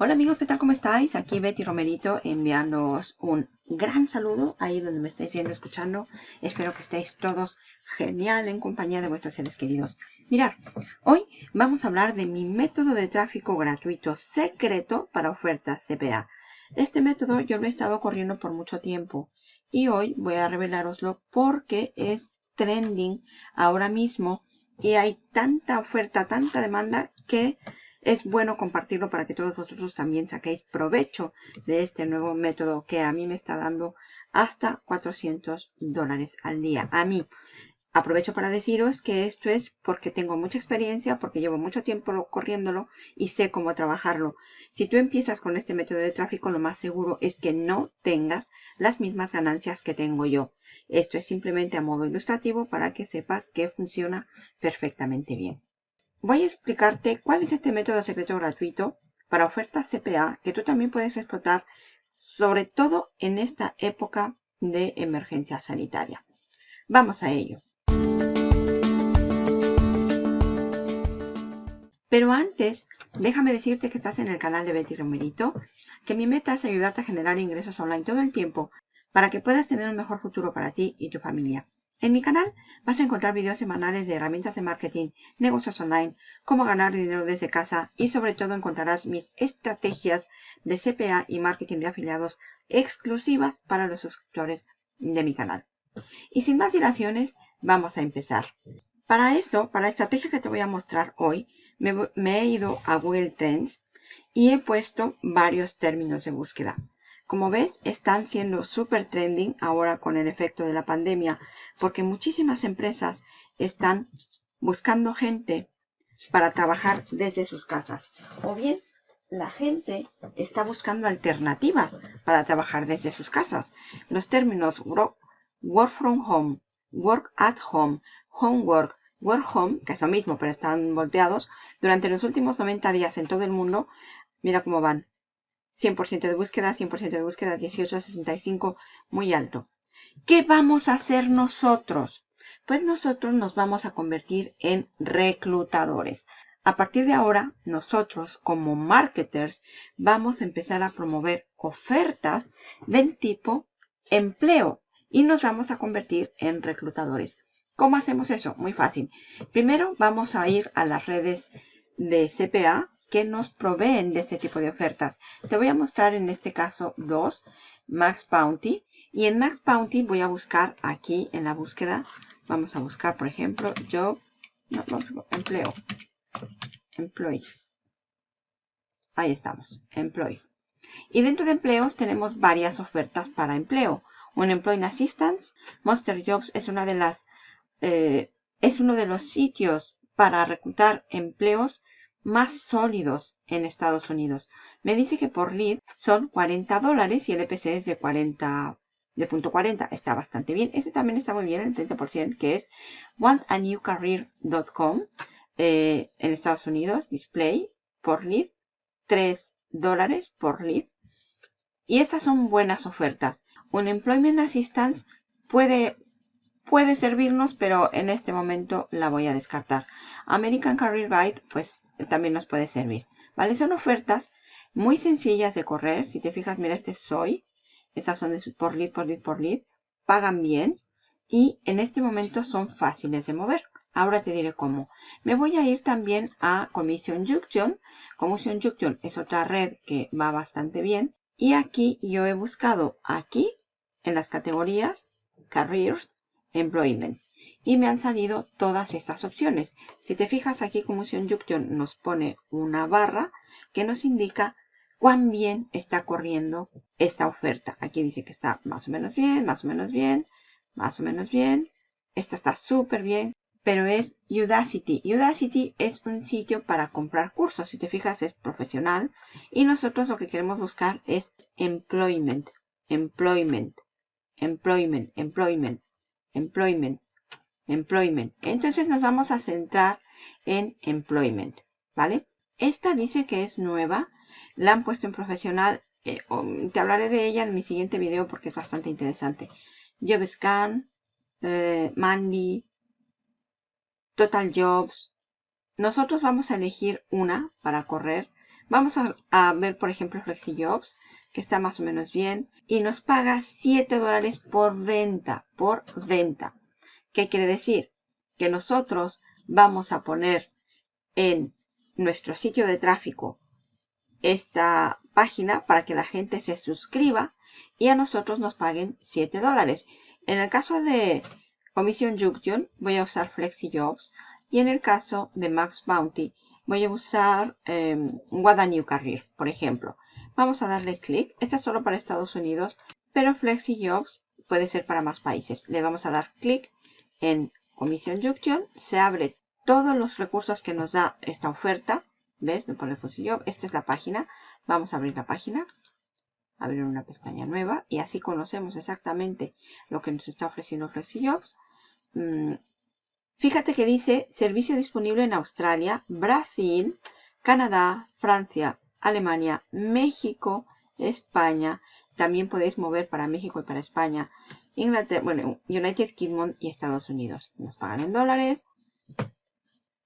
Hola amigos, ¿qué tal? ¿Cómo estáis? Aquí Betty Romerito enviándoos un gran saludo ahí donde me estáis viendo, escuchando. Espero que estéis todos genial en compañía de vuestros seres queridos. Mirad, hoy vamos a hablar de mi método de tráfico gratuito secreto para ofertas CPA. Este método yo lo he estado corriendo por mucho tiempo y hoy voy a revelaroslo porque es trending ahora mismo y hay tanta oferta, tanta demanda que es bueno compartirlo para que todos vosotros también saquéis provecho de este nuevo método que a mí me está dando hasta 400 dólares al día. A mí. Aprovecho para deciros que esto es porque tengo mucha experiencia, porque llevo mucho tiempo corriéndolo y sé cómo trabajarlo. Si tú empiezas con este método de tráfico, lo más seguro es que no tengas las mismas ganancias que tengo yo. Esto es simplemente a modo ilustrativo para que sepas que funciona perfectamente bien voy a explicarte cuál es este método secreto gratuito para ofertas CPA que tú también puedes explotar, sobre todo en esta época de emergencia sanitaria. Vamos a ello. Pero antes, déjame decirte que estás en el canal de Betty Romerito, que mi meta es ayudarte a generar ingresos online todo el tiempo para que puedas tener un mejor futuro para ti y tu familia. En mi canal vas a encontrar videos semanales de herramientas de marketing, negocios online, cómo ganar dinero desde casa y sobre todo encontrarás mis estrategias de CPA y marketing de afiliados exclusivas para los suscriptores de mi canal. Y sin más dilaciones, vamos a empezar. Para eso, para la estrategia que te voy a mostrar hoy, me, me he ido a Google Trends y he puesto varios términos de búsqueda. Como ves, están siendo súper trending ahora con el efecto de la pandemia, porque muchísimas empresas están buscando gente para trabajar desde sus casas. O bien, la gente está buscando alternativas para trabajar desde sus casas. Los términos work, from home, work at home, homework, work home, que es lo mismo pero están volteados, durante los últimos 90 días en todo el mundo, mira cómo van. 100% de búsqueda, 100% de búsquedas, 18 65, muy alto. ¿Qué vamos a hacer nosotros? Pues nosotros nos vamos a convertir en reclutadores. A partir de ahora, nosotros como marketers vamos a empezar a promover ofertas del tipo empleo y nos vamos a convertir en reclutadores. ¿Cómo hacemos eso? Muy fácil. Primero vamos a ir a las redes de CPA, que nos proveen de este tipo de ofertas. Te voy a mostrar en este caso dos, Max Bounty. Y en Max Bounty voy a buscar aquí en la búsqueda, vamos a buscar por ejemplo job, no, empleo, employee. Ahí estamos, employee. Y dentro de empleos tenemos varias ofertas para empleo. Un Employee Assistance, Monster Jobs es una de las, eh, es uno de los sitios para reclutar empleos más sólidos en Estados Unidos. Me dice que por lead son 40 dólares y el EPC es de 40 de punto 40. Está bastante bien. Este también está muy bien, el 30%, que es wantanewcareer.com eh, en Estados Unidos. Display por lead. 3 dólares por lead. Y estas son buenas ofertas. Un Employment Assistance puede, puede servirnos, pero en este momento la voy a descartar. American Career Guide, pues también nos puede servir. ¿Vale? Son ofertas muy sencillas de correr. Si te fijas, mira, este soy. Estas son de por lead, por lead, por lead. Pagan bien. Y en este momento son fáciles de mover. Ahora te diré cómo. Me voy a ir también a Commission Junction. Commission Junction es otra red que va bastante bien. Y aquí yo he buscado aquí en las categorías Careers, Employment y me han salido todas estas opciones. Si te fijas aquí Commission Junction nos pone una barra que nos indica cuán bien está corriendo esta oferta. Aquí dice que está más o menos bien, más o menos bien, más o menos bien. Esta está súper bien, pero es Udacity. Udacity es un sitio para comprar cursos. Si te fijas es profesional y nosotros lo que queremos buscar es employment, employment, employment, employment, employment. Employment. Entonces nos vamos a centrar en Employment, ¿vale? Esta dice que es nueva. La han puesto en profesional. Eh, te hablaré de ella en mi siguiente video porque es bastante interesante. JobScan, eh, Mandy, Total Jobs. Nosotros vamos a elegir una para correr Vamos a, ver, por ejemplo, FlexiJobs, que está más o menos bien. Y nos paga 7 dólares por venta. Por venta. ¿Qué quiere decir? Que nosotros vamos a poner en nuestro sitio de tráfico esta página para que la gente se suscriba y a nosotros nos paguen 7 dólares. En el caso de Commission Junction voy a usar FlexiJobs y en el caso de Max Bounty voy a usar eh, New Career, por ejemplo. Vamos a darle clic. Este es solo para Estados Unidos, pero FlexiJobs puede ser para más países. Le vamos a dar clic en Commission Junction. Se abre todos los recursos que nos da esta oferta. ¿Ves? Me pone. Esta es la página. Vamos a abrir la página. Abrir una pestaña nueva. Y así conocemos exactamente lo que nos está ofreciendo FlexiJobs. Mm, fíjate que dice servicio disponible en Australia, Brasil, Canadá, Francia, Alemania, México, España. También podéis mover para México y para España. Inglaterra, bueno, United Kingdom y Estados Unidos. Nos pagan en dólares.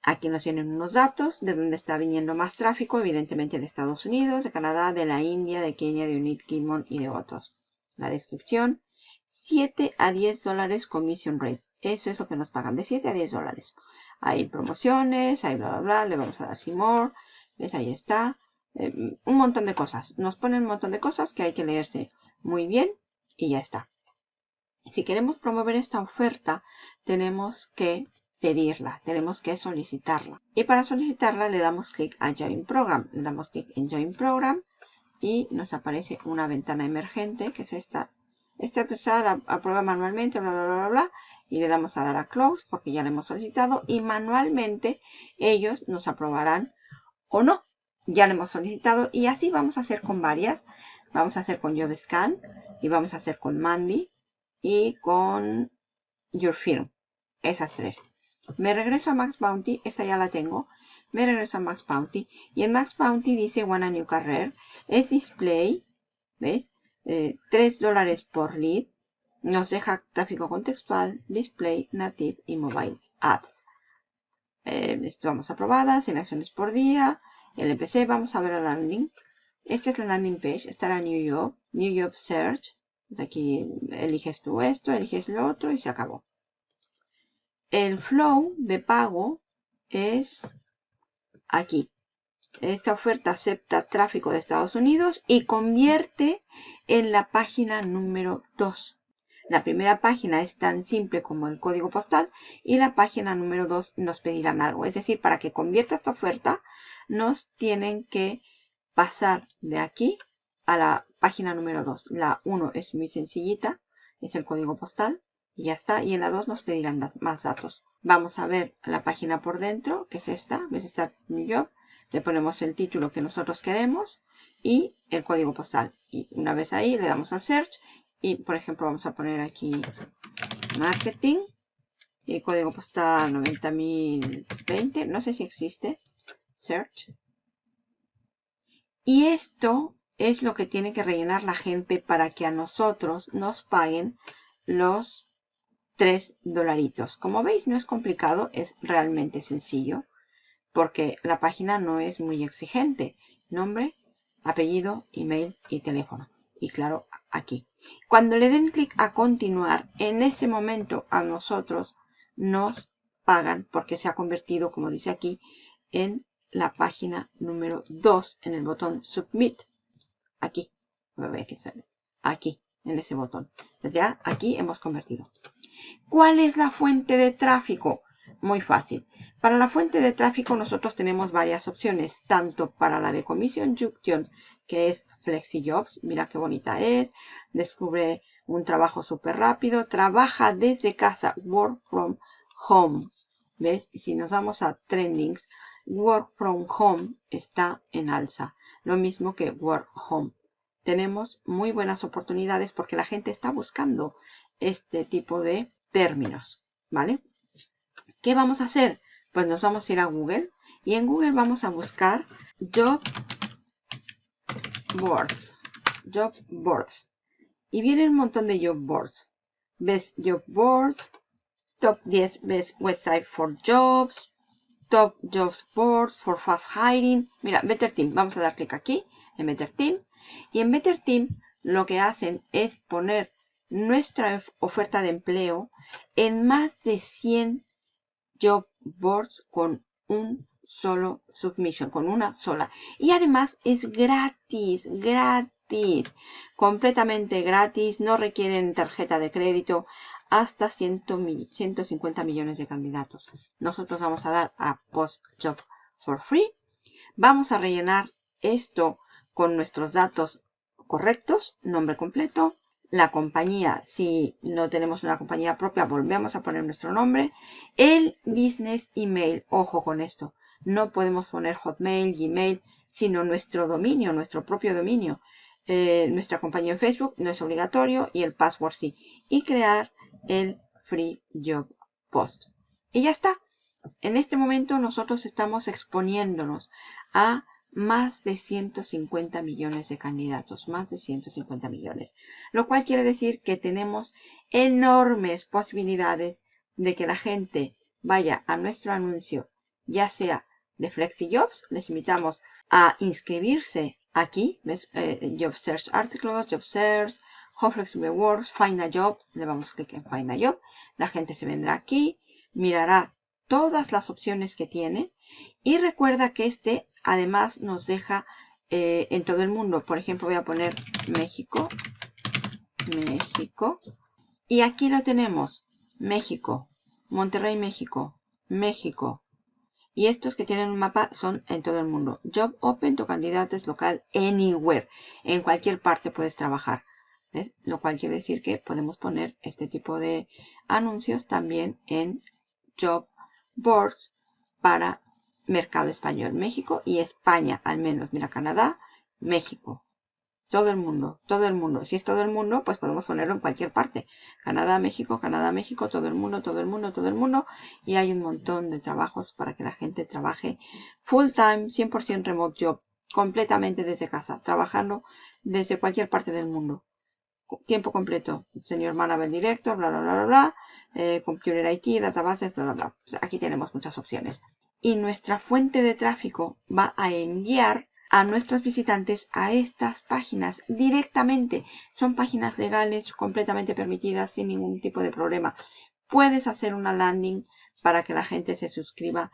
Aquí nos vienen unos datos de dónde está viniendo más tráfico, evidentemente de Estados Unidos, de Canadá, de la India, de Kenia, de United Kingdom y de otros. La descripción, 7 a 10 dólares commission rate. Eso es lo que nos pagan, de 7 a 10 dólares. Hay promociones, hay bla, bla, bla, le vamos a dar see more. ¿Ves? Ahí está. Eh, un montón de cosas. Nos ponen un montón de cosas que hay que leerse muy bien y ya está. Si queremos promover esta oferta, tenemos que pedirla, tenemos que solicitarla. Y para solicitarla le damos clic a Join Program. Le damos clic en Join Program y nos aparece una ventana emergente, que es esta. Esta aprueba manualmente, bla, bla, bla, bla, y le damos a dar a Close porque ya la hemos solicitado y manualmente ellos nos aprobarán o no. Ya la hemos solicitado y así vamos a hacer con varias. Vamos a hacer con JobScan y vamos a hacer con Mandy y con Your Firm. Esas tres. Me regreso a Max Bounty. Esta ya la tengo. Me regreso a Max Bounty. Y en Max Bounty dice One New Career. Es display. ¿Ves? 3 eh, dólares por lead. Nos deja tráfico contextual, display, native y mobile ads. Eh, esto vamos aprobada, selecciones por día, LPC, vamos a ver la landing. Esta es la landing page, estará New York, New York Search. Aquí eliges tú esto, eliges lo otro y se acabó. El flow de pago es aquí. Esta oferta acepta tráfico de Estados Unidos y convierte en la página número 2. La primera página es tan simple como el código postal y la página número 2 nos pedirán algo. Es decir, para que convierta esta oferta nos tienen que pasar de aquí a la página número 2. La 1 es muy sencillita, es el código postal y ya está. Y en la 2 nos pedirán más datos. Vamos a ver la página por dentro, que es esta, ves Start New Job. Le ponemos el título que nosotros queremos y el código postal. Y una vez ahí le damos a Search y por ejemplo vamos a poner aquí Marketing y código postal 90020. No sé si existe. Search. Y esto es lo que tiene que rellenar la gente para que a nosotros nos paguen los 3 dolaritos. Como veis no es complicado, es realmente sencillo porque la página no es muy exigente. Nombre, apellido, email y teléfono. Y claro, aquí. Cuando le den clic a continuar, en ese momento a nosotros nos pagan porque se ha convertido, como dice aquí, en la página número 2 en el botón Submit. Aquí. sale. Aquí, en ese botón. Ya aquí hemos convertido. ¿Cuál es la fuente de tráfico? Muy fácil. Para la fuente de tráfico nosotros tenemos varias opciones, tanto para la de Commission Junction, que es FlexiJobs, mira qué bonita es, descubre un trabajo súper rápido, trabaja desde casa, work from home. ¿Ves? Si nos vamos a Trendings, Work from Home está en alza. Lo mismo que Work Home. Tenemos muy buenas oportunidades porque la gente está buscando este tipo de términos. ¿Vale? ¿Qué vamos a hacer? Pues nos vamos a ir a Google y en Google vamos a buscar Job Boards. Job Boards. Y viene un montón de Job Boards. Ves Job Boards, Top 10 Best Website for Jobs, Top Jobs Board for Fast Hiring. Mira, Better Team. Vamos a dar clic aquí en Better Team. Y en Better Team lo que hacen es poner nuestra oferta de empleo en más de 100 job boards con un solo submission, con una sola. Y además es gratis, gratis, completamente gratis, no requieren tarjeta de crédito hasta 150 millones de candidatos. Nosotros vamos a dar a Post Job for Free. Vamos a rellenar esto con nuestros datos correctos, nombre completo, la compañía, si no tenemos una compañía propia, volvemos a poner nuestro nombre, el business email, ojo con esto, no podemos poner Hotmail, Gmail, sino nuestro dominio, nuestro propio dominio. Eh, nuestra compañía en Facebook no es obligatorio y el password sí. Y crear el Free Job Post. Y ya está. En este momento nosotros estamos exponiéndonos a más de 150 millones de candidatos, más de 150 millones. Lo cual quiere decir que tenemos enormes posibilidades de que la gente vaya a nuestro anuncio, ya sea de FlexiJobs. Les invitamos a inscribirse aquí, ¿ves? Eh, job Search Articles, Job Search, Flexible Works, Find a Job. Le vamos a clic en Find a Job. La gente se vendrá aquí, mirará todas las opciones que tiene y recuerda que este además nos deja eh, en todo el mundo. Por ejemplo, voy a poner México, México. Y aquí lo tenemos, México, Monterrey, México, México, y estos que tienen un mapa son en todo el mundo. Job Open, tu candidato es local anywhere. En cualquier parte puedes trabajar. Lo cual quiere decir que podemos poner este tipo de anuncios también en Job Boards para mercado español. México y España al menos. Mira, Canadá, México. Todo el mundo, todo el mundo. Si es todo el mundo, pues podemos ponerlo en cualquier parte. Canadá, México, Canadá, México, todo el mundo, todo el mundo, todo el mundo. Y hay un montón de trabajos para que la gente trabaje full time, 100% remote job, completamente desde casa, trabajando desde cualquier parte del mundo. Tiempo completo. Señor Manager Director, bla, bla, bla, bla, bla. Eh, computer IT, databases, bla, bla, bla. Aquí tenemos muchas opciones. Y nuestra fuente de tráfico va a enviar a nuestros visitantes a estas páginas directamente. Son páginas legales completamente permitidas sin ningún tipo de problema. Puedes hacer una landing para que la gente se suscriba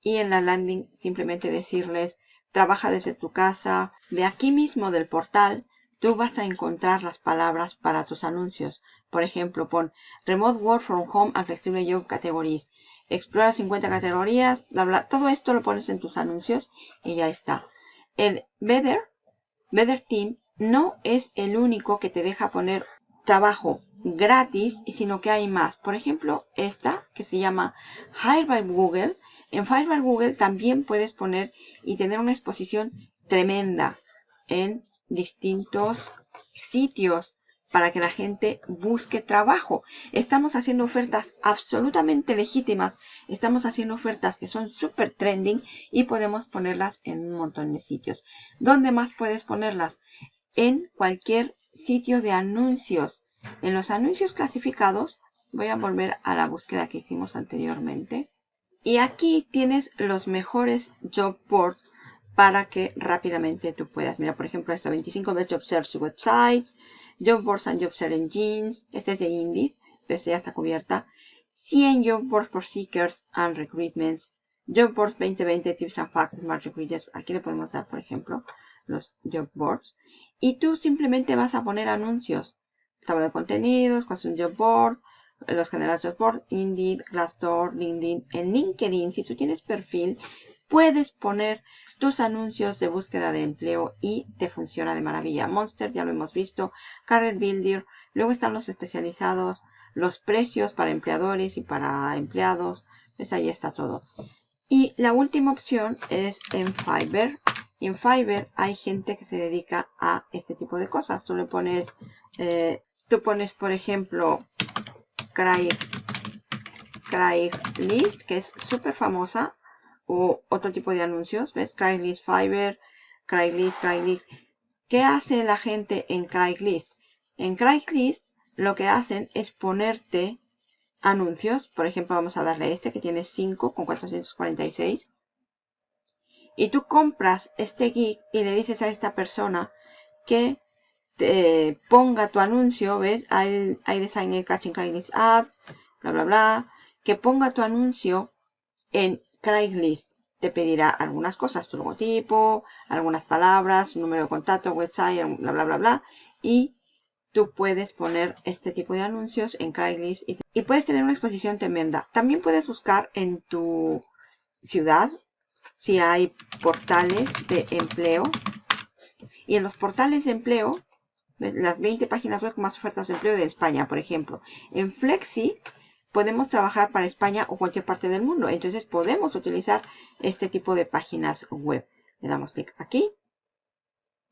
y en la landing simplemente decirles trabaja desde tu casa. De aquí mismo del portal tú vas a encontrar las palabras para tus anuncios. Por ejemplo, pon Remote Work from Home and Flexible Job Categories. Explora 50 categorías, bla, bla. Todo esto lo pones en tus anuncios y ya está. El Better, Better Team no es el único que te deja poner trabajo gratis, sino que hay más. Por ejemplo, esta que se llama Hire by Google. En Hire by Google también puedes poner y tener una exposición tremenda en distintos sitios para que la gente busque trabajo. Estamos haciendo ofertas absolutamente legítimas. Estamos haciendo ofertas que son súper trending y podemos ponerlas en un montón de sitios. ¿Dónde más puedes ponerlas? En cualquier sitio de anuncios. En los anuncios clasificados, voy a volver a la búsqueda que hicimos anteriormente. Y aquí tienes los mejores job boards para que rápidamente tú puedas. Mira, por ejemplo, esta 25 Best Job Search Websites, Job Boards and Job Search Engines, este es de Indeed, pero esta ya está cubierta. 100 Job Boards for Seekers and Recruitments, Job Boards 2020 Tips and Facts Smart Recruiters. Aquí le podemos dar, por ejemplo, los Job Boards. Y tú simplemente vas a poner anuncios. Tabla de contenidos, cuál es un Job Board, los generales Job Board, Indeed, Glassdoor, LinkedIn. En LinkedIn, si tú tienes perfil, puedes poner tus anuncios de búsqueda de empleo y te funciona de maravilla. Monster, ya lo hemos visto, Career Builder, luego están los especializados, los precios para empleadores y para empleados, pues ahí está todo. Y la última opción es en Fiverr. En Fiverr hay gente que se dedica a este tipo de cosas. Tú le pones, eh, tú pones por ejemplo, Craig, Craigslist, que es súper famosa o otro tipo de anuncios. ¿Ves? Craigslist Fiverr, Craigslist, Craigslist. ¿Qué hace la gente en Craigslist? En Craigslist lo que hacen es ponerte anuncios. Por ejemplo, vamos a darle este que tiene 5 con 446. Y tú compras este geek y le dices a esta persona que te ponga tu anuncio, ¿ves? Hay, design catching Craigslist ads, bla, bla, bla. Que ponga tu anuncio en Craigslist. Te pedirá algunas cosas, tu logotipo, algunas palabras, un número de contacto, website, bla, bla, bla, bla. Y tú puedes poner este tipo de anuncios en Craigslist y, y puedes tener una exposición tremenda. También puedes buscar en tu ciudad si hay portales de empleo. Y en los portales de empleo, las 20 páginas web con más ofertas de empleo de España, por ejemplo. En Flexi podemos trabajar para España o cualquier parte del mundo. Entonces podemos utilizar este tipo de páginas web. Le damos clic aquí.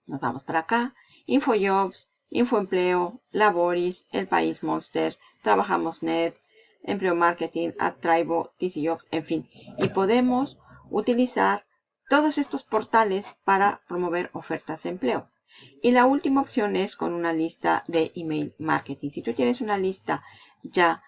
Nos vamos para acá. Infojobs, Infoempleo, Laboris, El País Monster, Trabajamos Net, Empleo Marketing, AdTribo, TCJobs, en fin. Y podemos utilizar todos estos portales para promover ofertas de empleo. Y la última opción es con una lista de email marketing. Si tú tienes una lista ya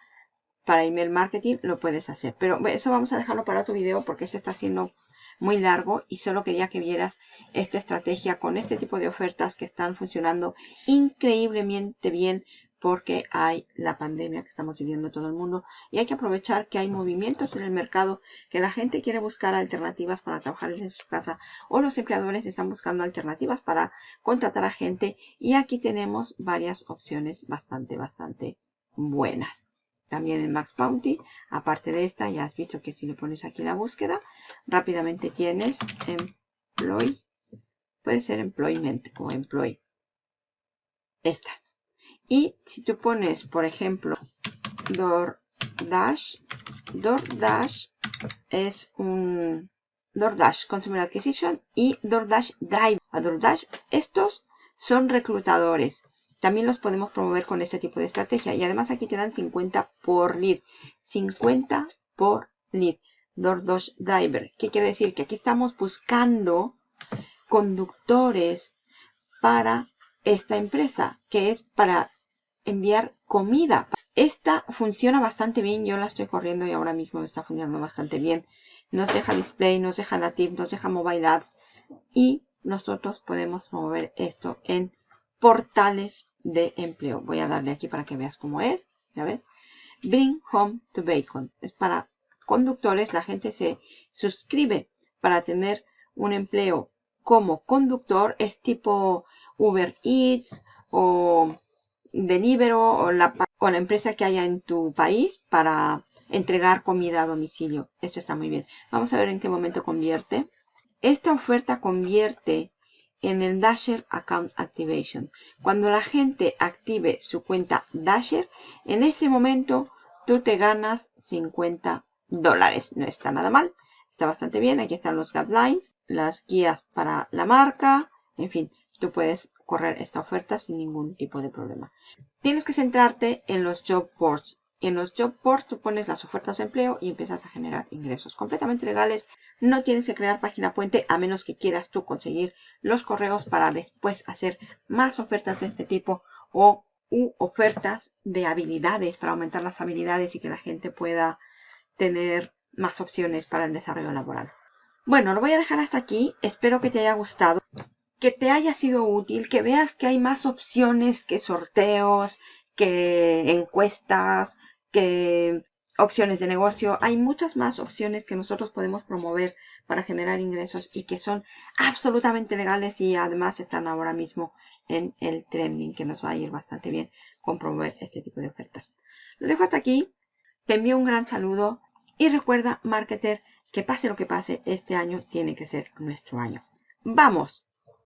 para email marketing, lo puedes hacer. Pero eso vamos a dejarlo para otro video porque esto está siendo muy largo y solo quería que vieras esta estrategia con este tipo de ofertas que están funcionando increíblemente bien porque hay la pandemia que estamos viviendo todo el mundo y hay que aprovechar que hay movimientos en el mercado, que la gente quiere buscar alternativas para trabajar en su casa o los empleadores están buscando alternativas para contratar a gente y aquí tenemos varias opciones bastante, bastante buenas. También en Max Bounty, aparte de esta, ya has visto que si le pones aquí la búsqueda, rápidamente tienes Employ, puede ser Employment o Employ. Estas. Y si tú pones, por ejemplo, DoorDash, DoorDash es un DoorDash Consumer Acquisition y DoorDash Drive. A DoorDash, estos son reclutadores. También los podemos promover con este tipo de estrategia. Y además aquí te dan 50 por lead. 50 por lead. DoorDash Driver. ¿Qué quiere decir? Que aquí estamos buscando conductores para esta empresa, que es para enviar comida. Esta funciona bastante bien, yo la estoy corriendo y ahora mismo está funcionando bastante bien. Nos deja display, nos deja native, nos deja mobile ads y nosotros podemos mover esto en portales de empleo. Voy a darle aquí para que veas cómo es. ¿Ya ves? Bring Home to Bacon. Es para conductores. La gente se suscribe para tener un empleo como conductor. Es tipo Uber Eats o Deliveroo o la, o la empresa que haya en tu país para entregar comida a domicilio. Esto está muy bien. Vamos a ver en qué momento convierte. Esta oferta convierte en el Dasher Account Activation. Cuando la gente active su cuenta Dasher, en ese momento tú te ganas 50 dólares. No está nada mal. Está bastante bien. Aquí están los guidelines, las guías para la marca. En fin, tú puedes correr esta oferta sin ningún tipo de problema. Tienes que centrarte en los job boards. En los job boards tú pones las ofertas de empleo y empiezas a generar ingresos completamente legales. No tienes que crear página puente a menos que quieras tú conseguir los correos para después hacer más ofertas de este tipo o u ofertas de habilidades para aumentar las habilidades y que la gente pueda tener más opciones para el desarrollo laboral. Bueno, lo voy a dejar hasta aquí. Espero que te haya gustado que te haya sido útil, que veas que hay más opciones que sorteos, que encuestas, que opciones de negocio. Hay muchas más opciones que nosotros podemos promover para generar ingresos y que son absolutamente legales y además están ahora mismo en el trending que nos va a ir bastante bien con promover este tipo de ofertas. Lo dejo hasta aquí. Te envío un gran saludo y recuerda, marketer, que pase lo que pase, este año tiene que ser nuestro año. ¡Vamos!